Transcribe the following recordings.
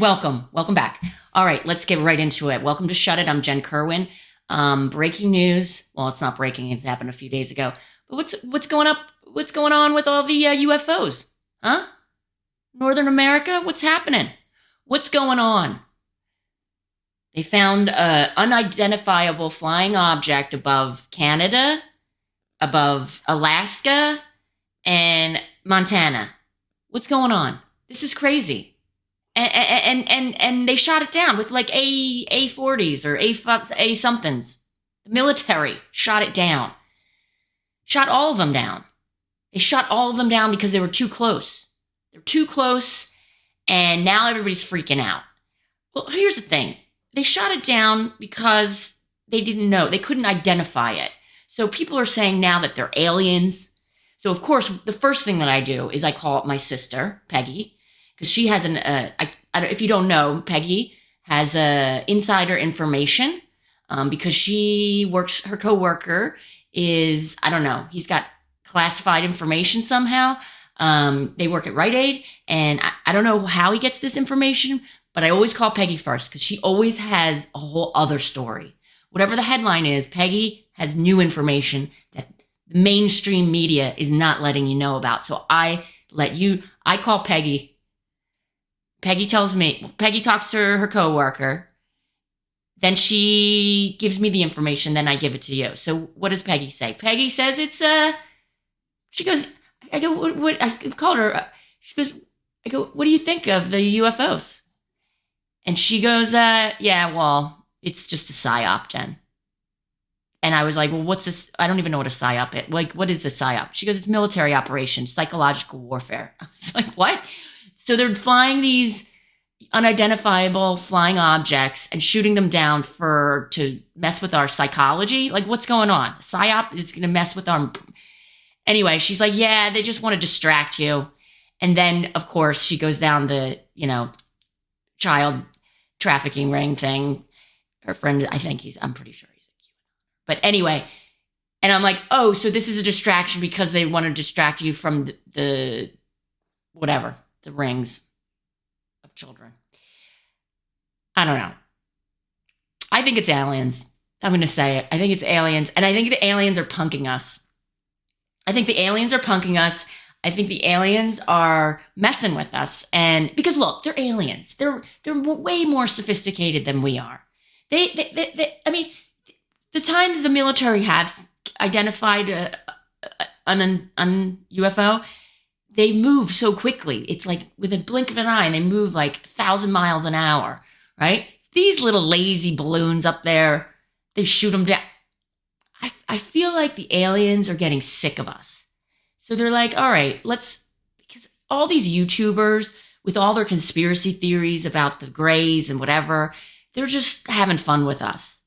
Welcome, welcome back. All right, let's get right into it. Welcome to Shut It. I'm Jen Kerwin. Um, breaking news. Well, it's not breaking. It's happened a few days ago. But what's what's going up? What's going on with all the uh, UFOs? Huh? Northern America? What's happening? What's going on? They found an unidentifiable flying object above Canada, above Alaska, and Montana. What's going on? This is crazy. And and and and they shot it down with like A A forties or A A somethings. The military shot it down. Shot all of them down. They shot all of them down because they were too close. They're too close, and now everybody's freaking out. Well, here's the thing they shot it down because they didn't know, they couldn't identify it. So people are saying now that they're aliens. So, of course, the first thing that I do is I call up my sister, Peggy, because she has an, uh, I, I if you don't know, Peggy has uh, insider information um, because she works, her coworker is, I don't know, he's got classified information somehow. Um, they work at Rite Aid, and I, I don't know how he gets this information, but I always call Peggy first because she always has a whole other story. Whatever the headline is, Peggy has new information that mainstream media is not letting you know about. So I let you, I call Peggy. Peggy tells me, Peggy talks to her coworker. Then she gives me the information. Then I give it to you. So what does Peggy say? Peggy says it's, uh, she goes, I go, what, what I called her. Uh, she goes, I go, what do you think of the UFOs? And she goes, uh, yeah, well, it's just a psyop, Jen. And I was like, well, what's this? I don't even know what a psyop is. Like, what is a psyop? She goes, it's military operation, psychological warfare. I was like, what? So they're flying these unidentifiable flying objects and shooting them down for to mess with our psychology. Like, what's going on? Psyop is going to mess with our. Anyway, she's like, yeah, they just want to distract you. And then, of course, she goes down the, you know, child trafficking ring thing. Her friend, I think he's, I'm pretty sure he's a QAnon. But anyway, and I'm like, oh, so this is a distraction because they want to distract you from the, the whatever, the rings of children. I don't know. I think it's aliens. I'm going to say it. I think it's aliens. And I think the aliens are punking us. I think the aliens are punking us. I think the aliens are messing with us. And because look, they're aliens. They're they're way more sophisticated than we are. They, they, they, they I mean, the times the military has identified a, a, an, an UFO, they move so quickly. It's like with a blink of an eye, and they move like a thousand miles an hour, right? These little lazy balloons up there, they shoot them down. I, I feel like the aliens are getting sick of us. So they're like, all right, let's, because all these YouTubers with all their conspiracy theories about the grays and whatever, they're just having fun with us.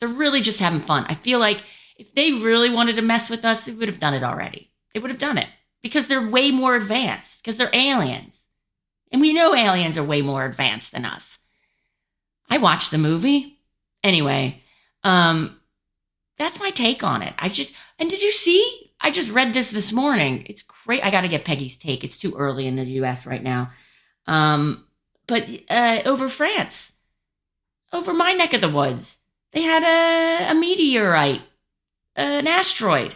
They're really just having fun. I feel like if they really wanted to mess with us, they would have done it already. They would have done it because they're way more advanced, because they're aliens. And we know aliens are way more advanced than us. I watched the movie. Anyway, um, that's my take on it. I just, and did you see I just read this this morning. It's great. I got to get Peggy's take. It's too early in the US right now. Um, but uh, over France, over my neck of the woods, they had a, a meteorite, an asteroid,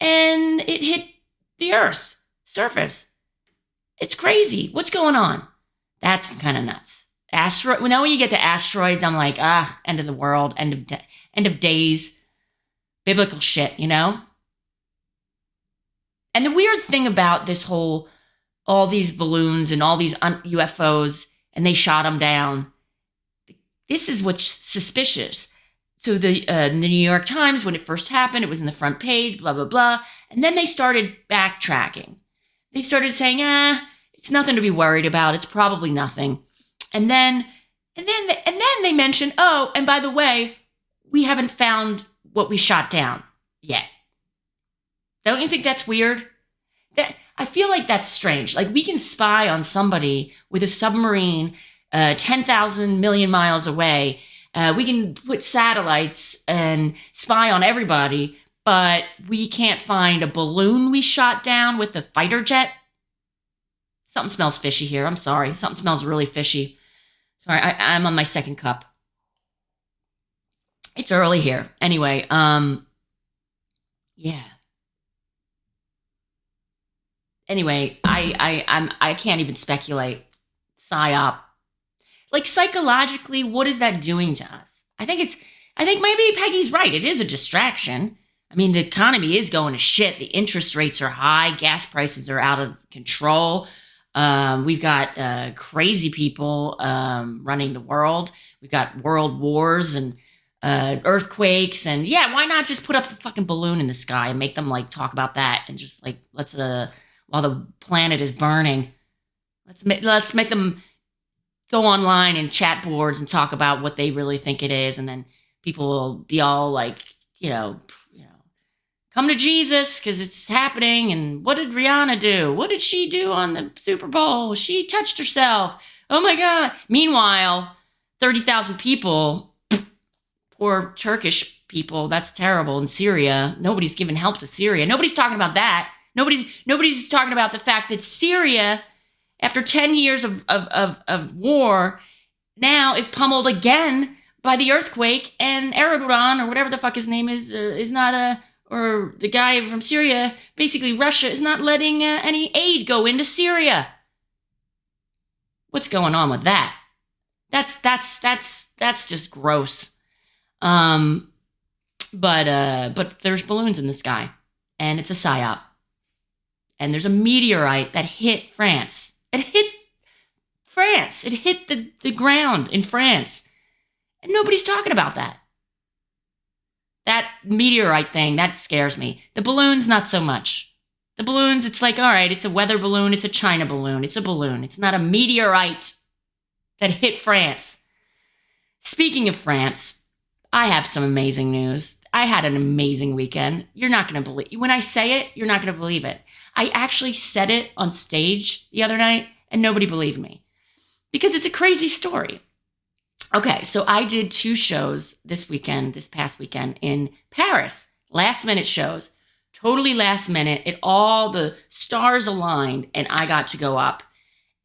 and it hit the Earth surface. It's crazy. What's going on? That's kind of nuts. Asteroid. Well, now when you get to asteroids, I'm like, ah, end of the world, end of de- end of days, biblical shit, you know. And the weird thing about this whole, all these balloons and all these UFOs, and they shot them down. This is what's suspicious. So the, uh, the New York Times, when it first happened, it was in the front page, blah blah blah, and then they started backtracking. They started saying, "Ah, it's nothing to be worried about. It's probably nothing." And then, and then, and then they mentioned, "Oh, and by the way, we haven't found what we shot down yet." Don't you think that's weird? That I feel like that's strange. Like we can spy on somebody with a submarine uh, 10,000 million miles away. Uh, we can put satellites and spy on everybody, but we can't find a balloon we shot down with a fighter jet. Something smells fishy here. I'm sorry. Something smells really fishy. Sorry, I, I'm on my second cup. It's early here. Anyway, um, yeah. Anyway, I I I'm I can't even speculate. Psyop. Like psychologically, what is that doing to us? I think it's I think maybe Peggy's right. It is a distraction. I mean, the economy is going to shit. The interest rates are high. Gas prices are out of control. Um, we've got uh, crazy people um, running the world. We've got world wars and uh, earthquakes. And yeah, why not just put up a fucking balloon in the sky and make them like talk about that and just like let's uh while the planet is burning, let's make let's make them go online and chat boards and talk about what they really think it is, and then people will be all like, you know, you know, come to Jesus because it's happening. And what did Rihanna do? What did she do on the Super Bowl? She touched herself. Oh my God. Meanwhile, 30,000 people, poor Turkish people, that's terrible in Syria. Nobody's giving help to Syria. Nobody's talking about that. Nobody's nobody's talking about the fact that Syria, after 10 years of, of, of, of war, now is pummeled again by the earthquake, and Erdogan or whatever the fuck his name is is not a or the guy from Syria. Basically, Russia is not letting uh, any aid go into Syria. What's going on with that? That's that's that's that's just gross. Um, but uh, but there's balloons in the sky, and it's a psyop. And there's a meteorite that hit France. It hit France. It hit the, the ground in France and nobody's talking about that. That meteorite thing, that scares me. The balloons, not so much. The balloons, it's like, all right, it's a weather balloon, it's a China balloon, it's a balloon. It's not a meteorite that hit France. Speaking of France, I have some amazing news. I had an amazing weekend. You're not going to believe when I say it, you're not going to believe it. I actually said it on stage the other night and nobody believed me because it's a crazy story. Okay, so I did two shows this weekend, this past weekend in Paris, last minute shows, totally last minute. It all the stars aligned, and I got to go up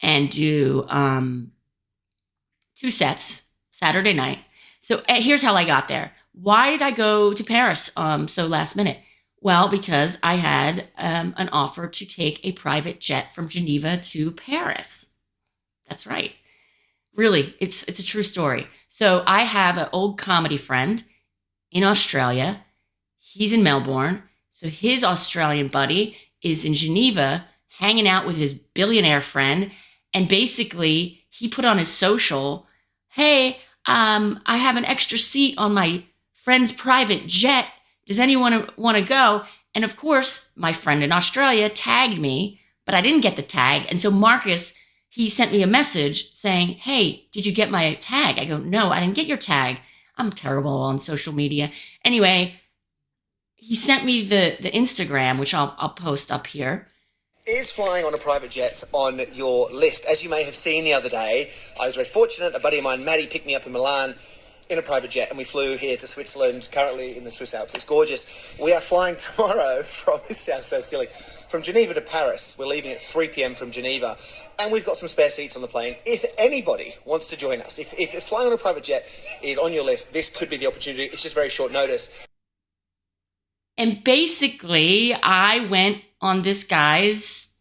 and do um, two sets Saturday night. So uh, here's how I got there. Why did I go to Paris um, so last minute? Well, because I had um, an offer to take a private jet from Geneva to Paris. That's right. Really, it's it's a true story. So I have an old comedy friend in Australia. He's in Melbourne. So his Australian buddy is in Geneva hanging out with his billionaire friend. And basically, he put on his social, Hey, um, I have an extra seat on my friend's private jet. Does anyone want to go? And of course, my friend in Australia tagged me, but I didn't get the tag. And so Marcus he sent me a message saying, Hey, did you get my tag? I go, No, I didn't get your tag. I'm terrible on social media. Anyway, he sent me the, the Instagram, which I'll, I'll post up here. Is flying on a private jet on your list? As you may have seen the other day, I was very fortunate. A buddy of mine, Maddie, picked me up in Milan in a private jet and we flew here to Switzerland, currently in the Swiss Alps. It's gorgeous. We are flying tomorrow from, this sounds so silly, from Geneva to Paris. We're leaving at 3 p.m. from Geneva and we've got some spare seats on the plane. If anybody wants to join us, if, if flying on a private jet is on your list, this could be the opportunity. It's just very short notice. And basically, I went on this guy's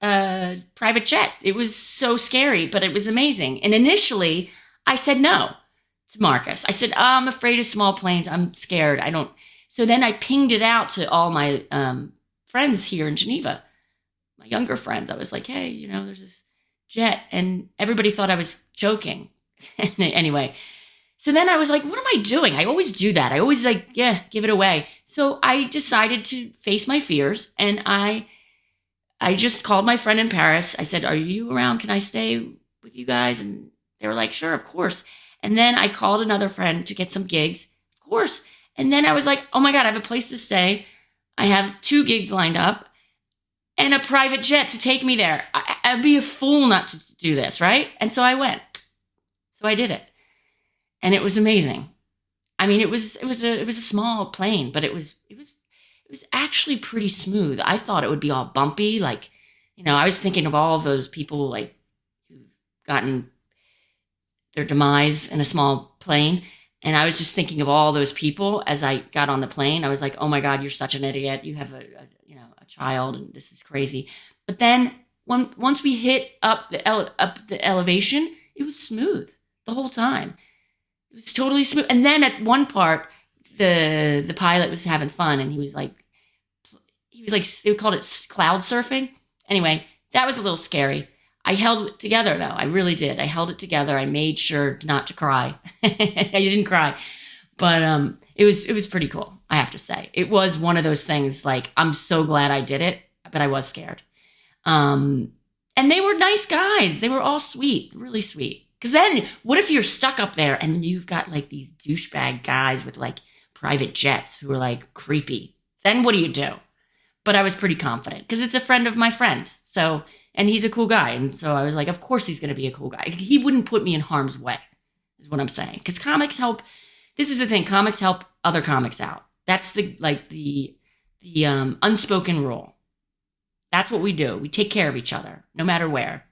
uh, private jet. It was so scary, but it was amazing. And initially, I said no to Marcus. I said, oh, I'm afraid of small planes. I'm scared. I don't. So then I pinged it out to all my um, friends here in Geneva, my younger friends. I was like, hey, you know, there's this jet. And everybody thought I was joking. anyway, so then I was like, what am I doing? I always do that. I always like, yeah, give it away. So I decided to face my fears and I I just called my friend in Paris. I said, Are you around? Can I stay with you guys? And they were like, Sure, of course. And then I called another friend to get some gigs, of course. And then I was like, oh my God, I have a place to stay. I have two gigs lined up and a private jet to take me there. I, would be a fool not to do this, right? And so I went. So I did it. And it was amazing. I mean, it was it was a it was a small plane, but it was it was it was actually pretty smooth. I thought it would be all bumpy, like you know, I was thinking of all of those people like who've gotten their demise in a small plane. And I was just thinking of all those people as I got on the plane. I was like, oh my God, you're such an idiot. You have a, a you know, a child and this is crazy. But then when, once we hit up the, ele- up the elevation, it was smooth the whole time. It was totally smooth. And then at one part, the, the pilot was having fun and he was like, he was like, they called it cloud surfing. Anyway, that was a little scary. I held it together though. I really did. I held it together. I made sure not to cry. I didn't cry, but um, it was it was pretty cool. I have to say, it was one of those things. Like I'm so glad I did it, but I was scared. Um, and they were nice guys. They were all sweet, really sweet. Because then, what if you're stuck up there and you've got like these douchebag guys with like private jets who are like creepy? Then what do you do? But I was pretty confident because it's a friend of my friend. So and he's a cool guy. And so I was like, of course he's going to be a cool guy. He wouldn't put me in harm's way, is what I'm saying. Because comics help. This is the thing. Comics help other comics out. That's the like the the um, unspoken rule. That's what we do. We take care of each other, no matter where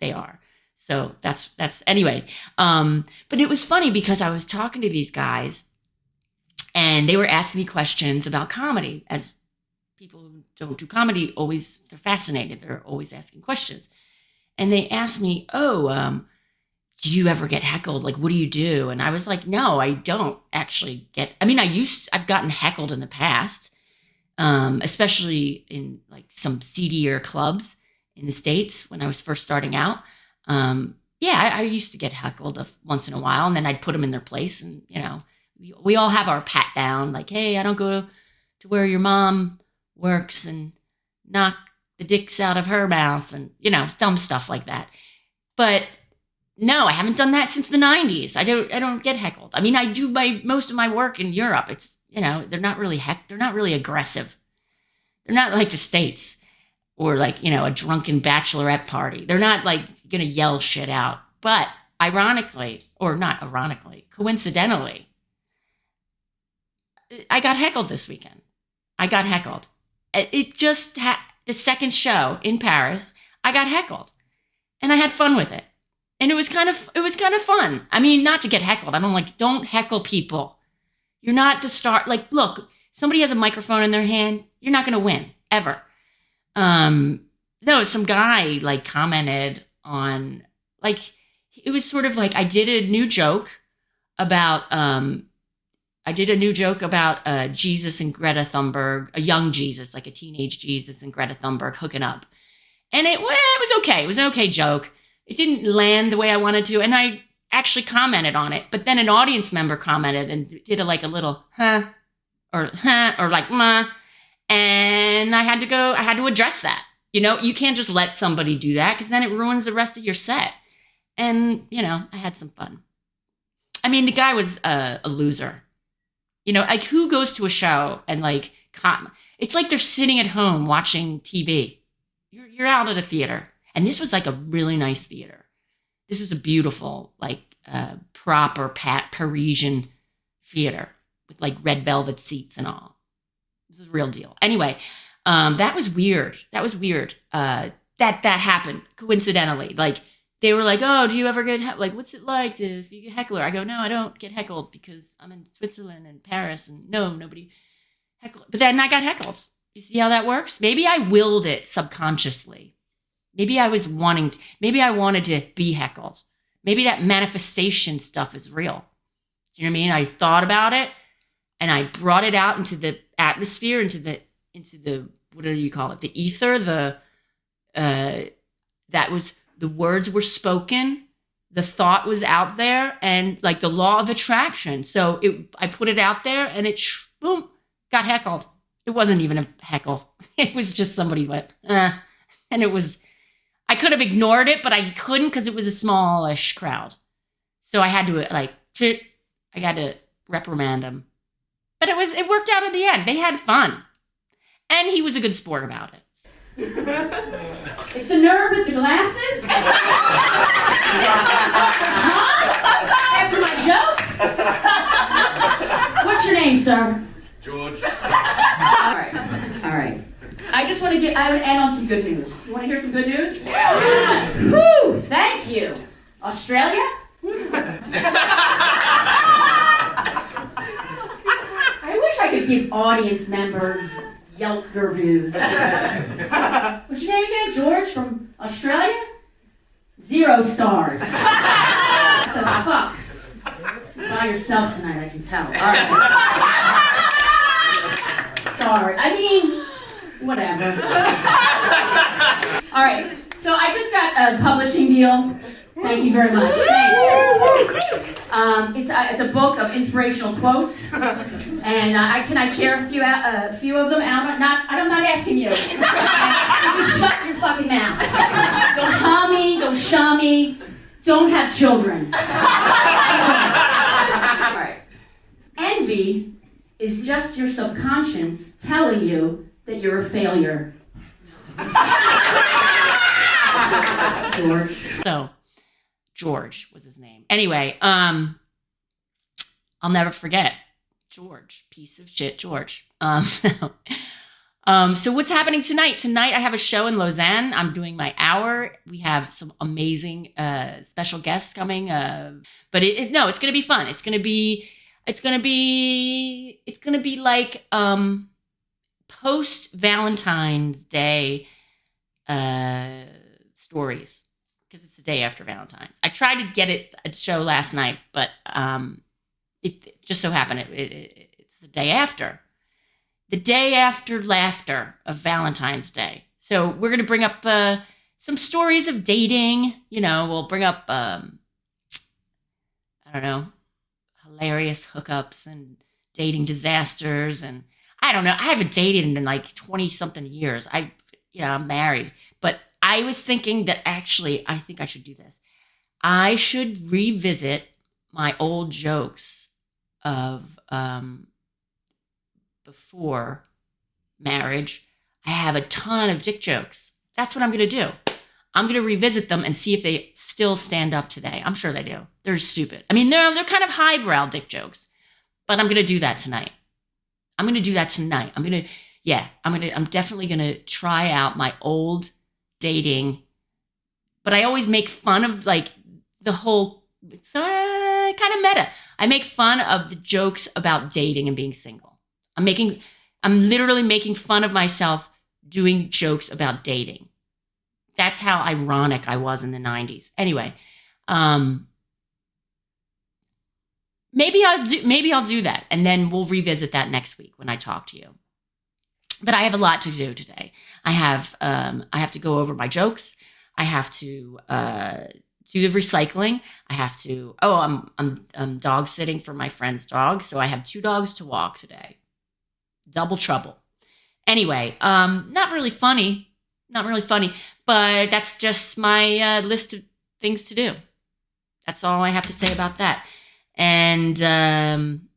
they are. So that's that's anyway. Um, but it was funny because I was talking to these guys, and they were asking me questions about comedy as people who don't do comedy always they're fascinated. They're always asking questions, and they asked me, "Oh, um, do you ever get heckled? Like, what do you do?" And I was like, "No, I don't actually get. I mean, I used I've gotten heckled in the past, um, especially in like some seedier clubs in the states when I was first starting out. Um, yeah, I, I used to get heckled once in a while, and then I'd put them in their place, and you know, we, we all have our pat down, like, "Hey, I don't go to where your mom." Works and knock the dicks out of her mouth and, you know, dumb stuff like that. But no, I haven't done that since the 90s. I don't I don't get heckled. I mean, I do my most of my work in Europe. It's, you know, they're not really heck they're not really aggressive. They're not like the states or like, you know, a drunken bachelorette party. They're not like going to yell shit out. But ironically, or not ironically, coincidentally, I got heckled this weekend. I got heckled it just had the second show in Paris, I got heckled and I had fun with it. And it was kind of it was kind of fun. I mean, not to get heckled. I don't like don't heckle people. You're not to start like look, somebody has a microphone in their hand, you're not going to win ever. Um no, some guy like commented on like it was sort of like I did a new joke about um I did a new joke about uh, Jesus and Greta Thunberg, a young Jesus, like a teenage Jesus and Greta Thunberg hooking up. And it, well, it was okay. It was an okay joke. It didn't land the way I wanted to. And I actually commented on it. But then an audience member commented and did a, like a little, huh, or huh, or like, ma. And I had to go, I had to address that. You know, you can't just let somebody do that because then it ruins the rest of your set. And, you know, I had some fun. I mean, the guy was uh, a loser. You know, like who goes to a show and like, it's like they're sitting at home watching TV. You're, you're out at a theater. And this was like a really nice theater. This was a beautiful, like, uh, proper pat Parisian theater with like red velvet seats and all. This is a real deal. Anyway, um, that was weird. That was weird. Uh, that that happened coincidentally. Like they were like, "Oh, do you ever get he- like what's it like to if you get heckler?" I go, "No, I don't get heckled because I'm in Switzerland and Paris and no, nobody heckled." But then I got heckled. You see how that works? Maybe I willed it subconsciously. Maybe I was wanting to, maybe I wanted to be heckled. Maybe that manifestation stuff is real. Do you know what I mean? I thought about it and I brought it out into the atmosphere, into the into the what do you call it? The ether, the uh that was the words were spoken the thought was out there and like the law of attraction. So it i put it out there and it boom got heckled. It wasn't even a heckle. It was just somebody went eh. and it was i could have ignored it but i couldn't because it was a smallish crowd. So i had to like i got to reprimand him. But it was it worked out in the end. They had fun. And he was a good sport about it it's the nerd with the glasses? huh? After my joke? What's your name, sir? George. All right. All right. I just want to get. I want to end on some good news. You want to hear some good news? Yeah. Woo! Thank you. Australia. I wish I could give audience members Yelp reviews. What's your name again? George from Australia? Zero stars. what the fuck? By yourself tonight, I can tell. All right. Sorry. I mean, whatever. All right. So I just got a publishing deal. Thank you very much. Thanks. Um, it's, a, it's a book of inspirational quotes, and uh, I, can I share a few uh, a few of them? And I'm not I'm not asking you. Just shut your fucking mouth. Don't call me. Don't show me. Don't have children. All right. Envy is just your subconscious telling you that you're a failure. George. So, George was his name. Anyway, um, I'll never forget George, piece of shit, George. Um, um, so what's happening tonight? Tonight I have a show in Lausanne. I'm doing my hour. We have some amazing uh, special guests coming. Uh, but it, it, no, it's gonna be fun. It's gonna be, it's gonna be, it's gonna be like um, post Valentine's Day uh, stories because it's the day after Valentine's. I tried to get it a show last night, but um, it, it just so happened it, it, it's the day after, the day after laughter of Valentine's Day. So we're gonna bring up uh, some stories of dating. You know, we'll bring up um, I don't know, hilarious hookups and dating disasters, and I don't know. I haven't dated in like twenty something years. I, you know, I'm married, but I was thinking that actually, I think I should do this. I should revisit my old jokes of um, before marriage. I have a ton of dick jokes. That's what I'm going to do. I'm going to revisit them and see if they still stand up today. I'm sure they do. They're stupid. I mean, they're, they're kind of highbrow dick jokes, but I'm going to do that tonight. I'm going to do that tonight. I'm going to, yeah, I'm to, I'm definitely to try out my old dating, but I always make fun of like the whole, it's uh, kind of meta. I make fun of the jokes about dating and being single. I'm making, I'm literally making fun of myself doing jokes about dating. That's how ironic I was in the 90s. Anyway, um, maybe I'll do maybe I'll do that and then we'll revisit that next week when I talk to you. But I have a lot to do today. I have um, I have to go over my jokes. I have to uh, do the recycling. I have to oh I'm I'm I'm dog sitting for my friend's dog, so I have two dogs to walk today. Double trouble. Anyway, um, not really funny, not really funny, but that's just my uh, list of things to do. That's all I have to say about that. And um,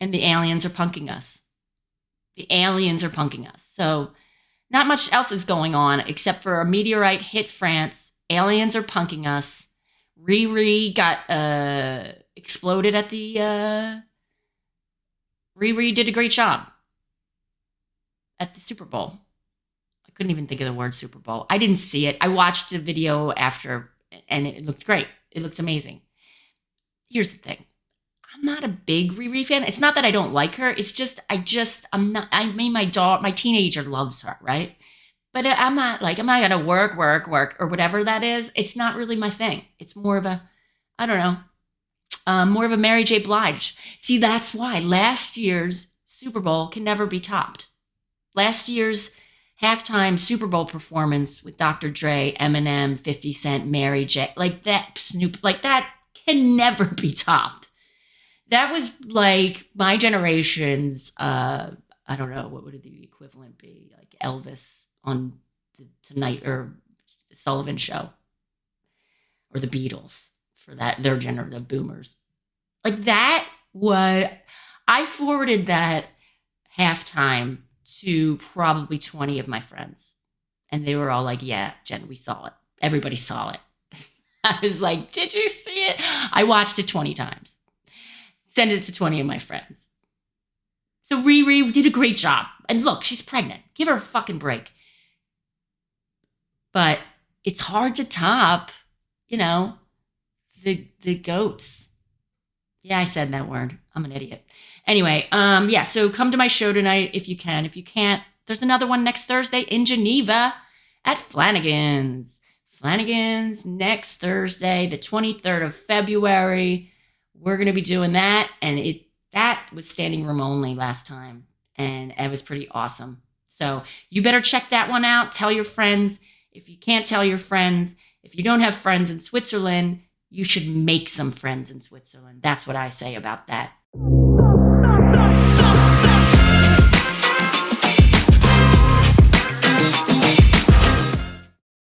and the aliens are punking us. The aliens are punking us. So not much else is going on except for a meteorite hit France. Aliens are punking us. Riri got uh, exploded at the. Uh, Riri did a great job at the Super Bowl. I couldn't even think of the word Super Bowl. I didn't see it. I watched the video after, and it looked great. It looked amazing. Here's the thing. I'm not a big Riri fan. It's not that I don't like her. It's just I just I'm not. I mean, my daughter, my teenager loves her, right? But I'm not like I'm not gonna work, work, work, or whatever that is. It's not really my thing. It's more of a, I don't know, um, more of a Mary J. Blige. See, that's why last year's Super Bowl can never be topped. Last year's halftime Super Bowl performance with Dr. Dre, Eminem, 50 Cent, Mary J. Like that, Snoop, like that can never be topped. That was like my generation's, uh, I don't know, what would the equivalent be? Like Elvis on the Tonight or the Sullivan Show or the Beatles for that, their gener, the boomers. Like that, what I forwarded that halftime to probably 20 of my friends. And they were all like, yeah, Jen, we saw it. Everybody saw it. I was like, did you see it? I watched it 20 times. Send it to 20 of my friends. So Riri did a great job. And look, she's pregnant. Give her a fucking break. But it's hard to top, you know, the the goats. Yeah, I said that word. I'm an idiot. Anyway, um, yeah, so come to my show tonight if you can. If you can't, there's another one next Thursday in Geneva at Flanagan's. Flanagan's next Thursday, the 23rd of February. We're going to be doing that. And it that was standing room only last time. And it was pretty awesome. So you better check that one out. Tell your friends. If you can't tell your friends, if you don't have friends in Switzerland, you should make some friends in Switzerland. That's what I say about that.